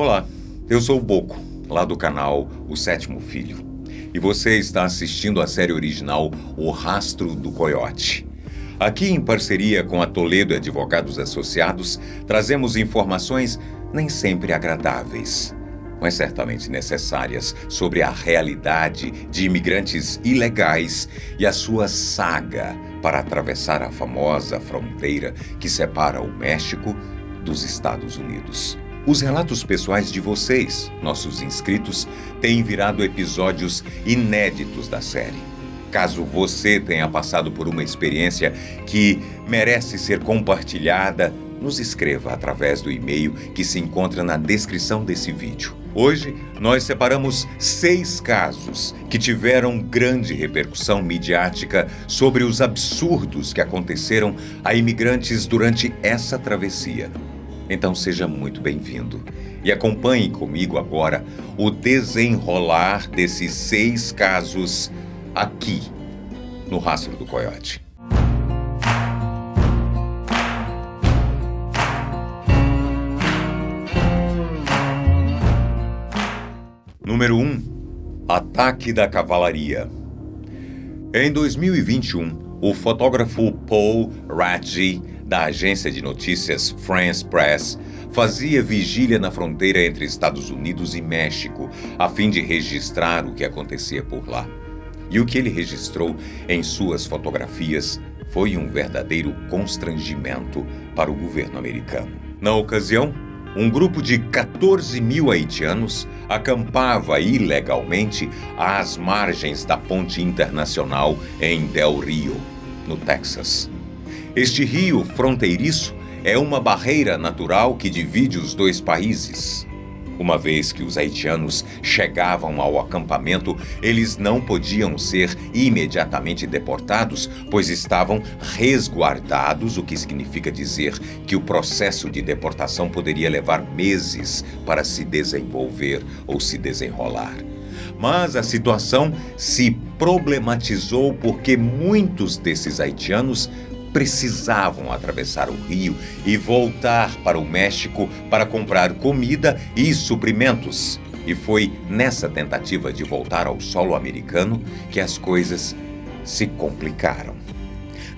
Olá, eu sou o Boco, lá do canal O Sétimo Filho. E você está assistindo a série original O Rastro do Coiote. Aqui, em parceria com a Toledo Advogados Associados, trazemos informações nem sempre agradáveis, mas certamente necessárias sobre a realidade de imigrantes ilegais e a sua saga para atravessar a famosa fronteira que separa o México dos Estados Unidos. Os relatos pessoais de vocês, nossos inscritos, têm virado episódios inéditos da série. Caso você tenha passado por uma experiência que merece ser compartilhada, nos escreva através do e-mail que se encontra na descrição desse vídeo. Hoje, nós separamos seis casos que tiveram grande repercussão midiática sobre os absurdos que aconteceram a imigrantes durante essa travessia. Então seja muito bem-vindo e acompanhe comigo agora o desenrolar desses seis casos aqui no Rastro do Coiote. Número 1. Um, ataque da cavalaria. Em 2021, o fotógrafo Paul Radji da agência de notícias France Press, fazia vigília na fronteira entre Estados Unidos e México, a fim de registrar o que acontecia por lá. E o que ele registrou em suas fotografias foi um verdadeiro constrangimento para o governo americano. Na ocasião, um grupo de 14 mil haitianos acampava ilegalmente às margens da ponte internacional em Del Rio, no Texas. Este rio fronteiriço é uma barreira natural que divide os dois países. Uma vez que os haitianos chegavam ao acampamento, eles não podiam ser imediatamente deportados, pois estavam resguardados, o que significa dizer que o processo de deportação poderia levar meses para se desenvolver ou se desenrolar. Mas a situação se problematizou porque muitos desses haitianos precisavam atravessar o rio e voltar para o México para comprar comida e suprimentos. E foi nessa tentativa de voltar ao solo americano que as coisas se complicaram.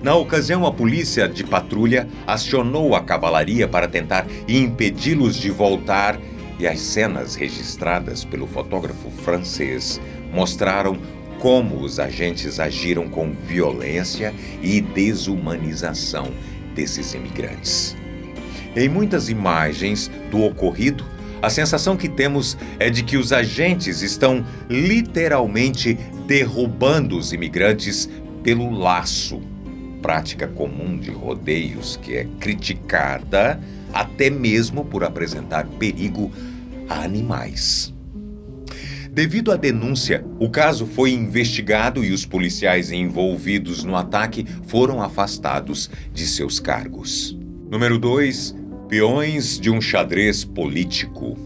Na ocasião, a polícia de patrulha acionou a cavalaria para tentar impedi-los de voltar, e as cenas registradas pelo fotógrafo francês mostraram como os agentes agiram com violência e desumanização desses imigrantes. Em muitas imagens do ocorrido, a sensação que temos é de que os agentes estão literalmente derrubando os imigrantes pelo laço, prática comum de rodeios que é criticada até mesmo por apresentar perigo a animais. Devido à denúncia, o caso foi investigado e os policiais envolvidos no ataque foram afastados de seus cargos. Número 2. Peões de um xadrez político.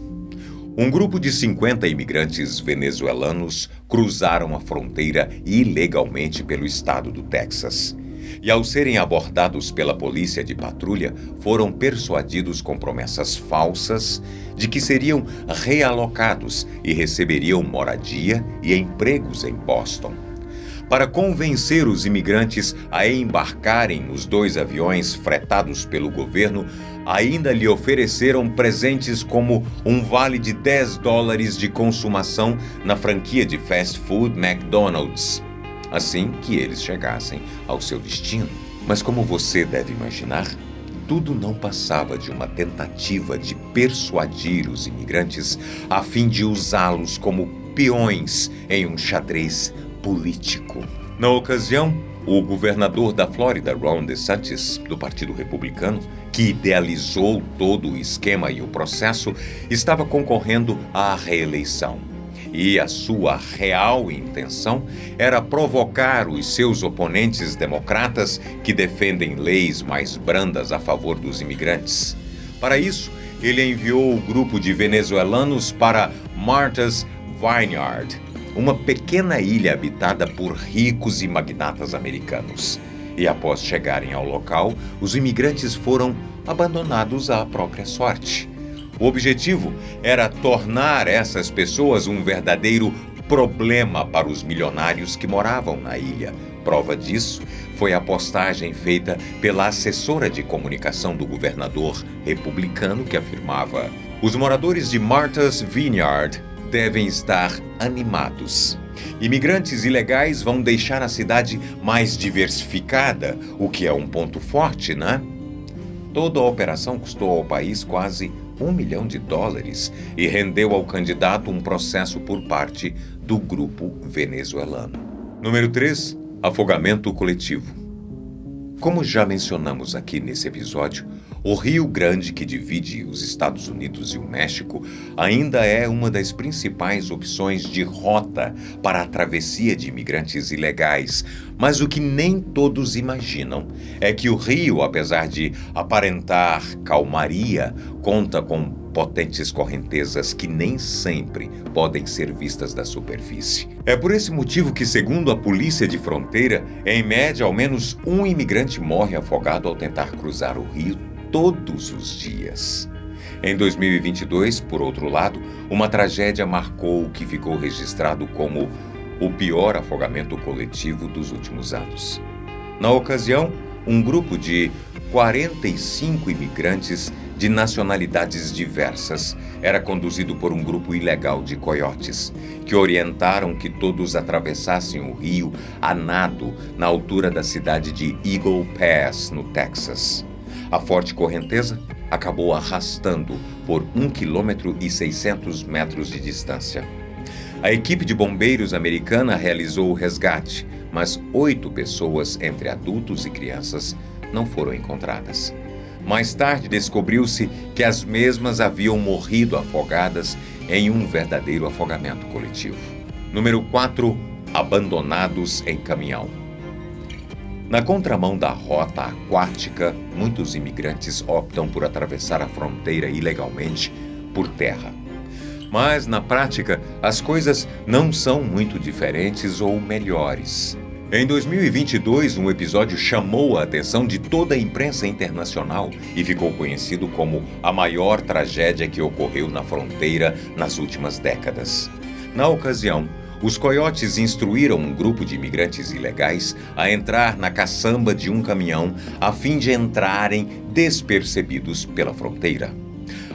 Um grupo de 50 imigrantes venezuelanos cruzaram a fronteira ilegalmente pelo estado do Texas e, ao serem abordados pela polícia de patrulha, foram persuadidos com promessas falsas de que seriam realocados e receberiam moradia e empregos em Boston. Para convencer os imigrantes a embarcarem nos dois aviões fretados pelo governo, ainda lhe ofereceram presentes como um vale de 10 dólares de consumação na franquia de fast food McDonald's assim que eles chegassem ao seu destino. Mas como você deve imaginar, tudo não passava de uma tentativa de persuadir os imigrantes a fim de usá-los como peões em um xadrez político. Na ocasião, o governador da Flórida, Ron DeSantis, do Partido Republicano, que idealizou todo o esquema e o processo, estava concorrendo à reeleição e a sua real intenção era provocar os seus oponentes democratas que defendem leis mais brandas a favor dos imigrantes. Para isso, ele enviou o grupo de venezuelanos para Martha's Vineyard, uma pequena ilha habitada por ricos e magnatas americanos. E após chegarem ao local, os imigrantes foram abandonados à própria sorte. O objetivo era tornar essas pessoas um verdadeiro problema para os milionários que moravam na ilha. Prova disso foi a postagem feita pela assessora de comunicação do governador republicano que afirmava: os moradores de Martha's Vineyard devem estar animados. Imigrantes ilegais vão deixar a cidade mais diversificada, o que é um ponto forte, né? Toda a operação custou ao país quase um milhão de dólares e rendeu ao candidato um processo por parte do grupo venezuelano. Número 3. Afogamento coletivo. Como já mencionamos aqui nesse episódio, o Rio Grande, que divide os Estados Unidos e o México, ainda é uma das principais opções de rota para a travessia de imigrantes ilegais. Mas o que nem todos imaginam é que o rio, apesar de aparentar calmaria, conta com potentes correntezas que nem sempre podem ser vistas da superfície. É por esse motivo que, segundo a Polícia de Fronteira, em média, ao menos um imigrante morre afogado ao tentar cruzar o rio todos os dias. Em 2022, por outro lado, uma tragédia marcou o que ficou registrado como o pior afogamento coletivo dos últimos anos. Na ocasião, um grupo de 45 imigrantes de nacionalidades diversas, era conduzido por um grupo ilegal de coiotes, que orientaram que todos atravessassem o rio a nado na altura da cidade de Eagle Pass, no Texas. A forte correnteza acabou arrastando por 1 km e 600 metros de distância. A equipe de bombeiros americana realizou o resgate, mas oito pessoas, entre adultos e crianças, não foram encontradas. Mais tarde descobriu-se que as mesmas haviam morrido afogadas em um verdadeiro afogamento coletivo. Número 4. Abandonados em caminhão. Na contramão da rota aquática, muitos imigrantes optam por atravessar a fronteira ilegalmente por terra. Mas, na prática, as coisas não são muito diferentes ou melhores. Em 2022, um episódio chamou a atenção de toda a imprensa internacional e ficou conhecido como a maior tragédia que ocorreu na fronteira nas últimas décadas. Na ocasião, os coiotes instruíram um grupo de imigrantes ilegais a entrar na caçamba de um caminhão a fim de entrarem despercebidos pela fronteira.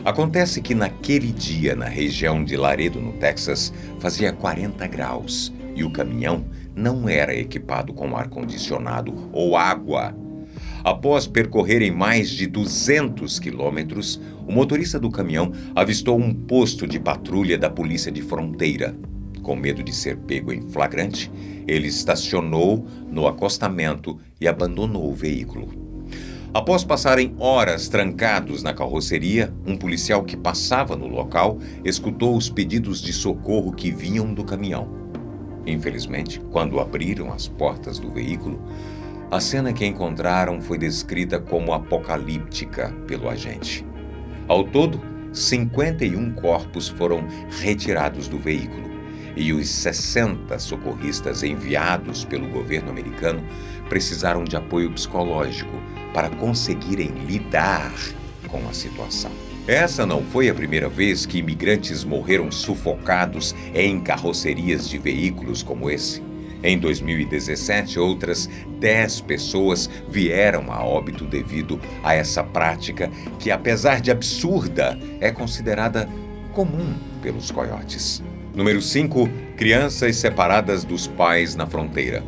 Acontece que naquele dia, na região de Laredo, no Texas, fazia 40 graus e o caminhão não era equipado com ar-condicionado ou água. Após percorrerem mais de 200 quilômetros, o motorista do caminhão avistou um posto de patrulha da Polícia de Fronteira. Com medo de ser pego em flagrante, ele estacionou no acostamento e abandonou o veículo. Após passarem horas trancados na carroceria, um policial que passava no local escutou os pedidos de socorro que vinham do caminhão. Infelizmente, quando abriram as portas do veículo, a cena que encontraram foi descrita como apocalíptica pelo agente. Ao todo, 51 corpos foram retirados do veículo e os 60 socorristas enviados pelo governo americano precisaram de apoio psicológico para conseguirem lidar com a situação. Essa não foi a primeira vez que imigrantes morreram sufocados em carrocerias de veículos como esse. Em 2017, outras 10 pessoas vieram a óbito devido a essa prática que, apesar de absurda, é considerada comum pelos coiotes. Número 5. Crianças separadas dos pais na fronteira.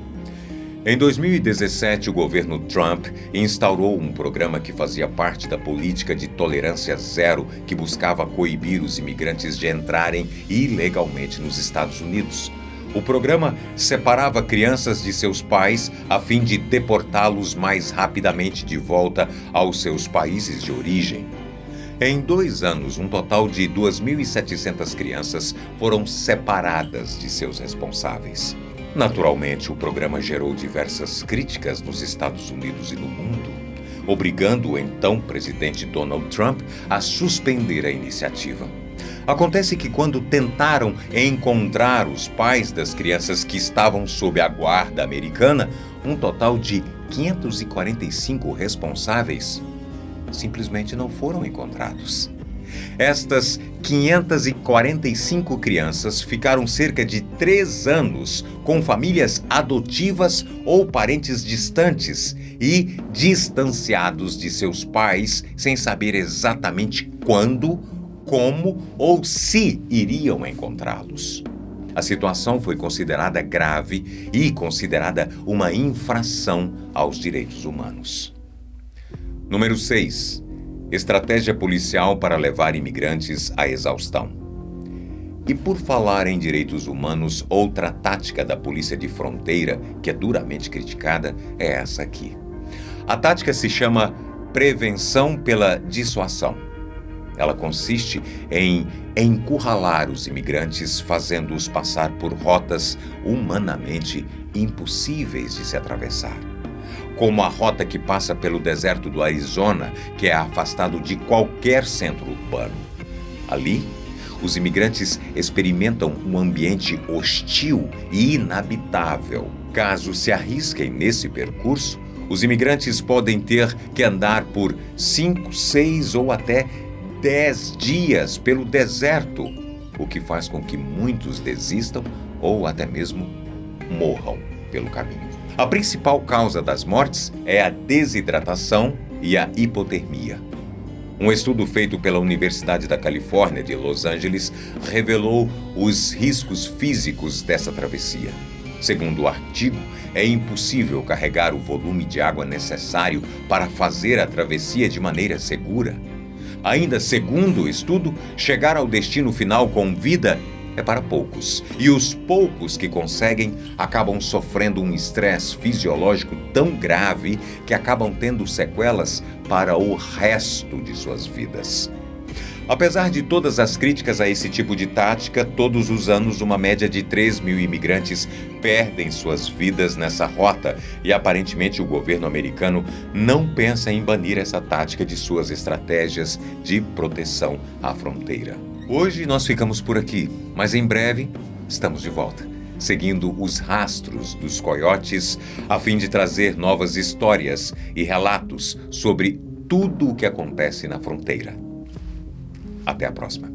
Em 2017, o governo Trump instaurou um programa que fazia parte da política de tolerância zero que buscava coibir os imigrantes de entrarem ilegalmente nos Estados Unidos. O programa separava crianças de seus pais a fim de deportá-los mais rapidamente de volta aos seus países de origem. Em dois anos, um total de 2.700 crianças foram separadas de seus responsáveis. Naturalmente, o programa gerou diversas críticas nos Estados Unidos e no mundo, obrigando o então presidente Donald Trump a suspender a iniciativa. Acontece que, quando tentaram encontrar os pais das crianças que estavam sob a guarda americana, um total de 545 responsáveis simplesmente não foram encontrados. Estas 545 crianças ficaram cerca de três anos com famílias adotivas ou parentes distantes e distanciados de seus pais sem saber exatamente quando, como ou se iriam encontrá-los. A situação foi considerada grave e considerada uma infração aos direitos humanos. Número 6. Estratégia policial para levar imigrantes à exaustão. E por falar em direitos humanos, outra tática da polícia de fronteira que é duramente criticada é essa aqui. A tática se chama prevenção pela dissuasão. Ela consiste em encurralar os imigrantes, fazendo-os passar por rotas humanamente impossíveis de se atravessar. Como a rota que passa pelo deserto do Arizona, que é afastado de qualquer centro urbano. Ali, os imigrantes experimentam um ambiente hostil e inabitável. Caso se arrisquem nesse percurso, os imigrantes podem ter que andar por cinco, seis ou até dez dias pelo deserto, o que faz com que muitos desistam ou até mesmo morram pelo caminho. A principal causa das mortes é a desidratação e a hipotermia. Um estudo feito pela Universidade da Califórnia de Los Angeles revelou os riscos físicos dessa travessia. Segundo o artigo, é impossível carregar o volume de água necessário para fazer a travessia de maneira segura. Ainda segundo o estudo, chegar ao destino final com vida é para poucos. E os poucos que conseguem acabam sofrendo um estresse fisiológico tão grave que acabam tendo sequelas para o resto de suas vidas. Apesar de todas as críticas a esse tipo de tática, todos os anos uma média de 3 mil imigrantes perdem suas vidas nessa rota e aparentemente o governo americano não pensa em banir essa tática de suas estratégias de proteção à fronteira. Hoje nós ficamos por aqui, mas em breve estamos de volta, seguindo os rastros dos coiotes a fim de trazer novas histórias e relatos sobre tudo o que acontece na fronteira. Até a próxima.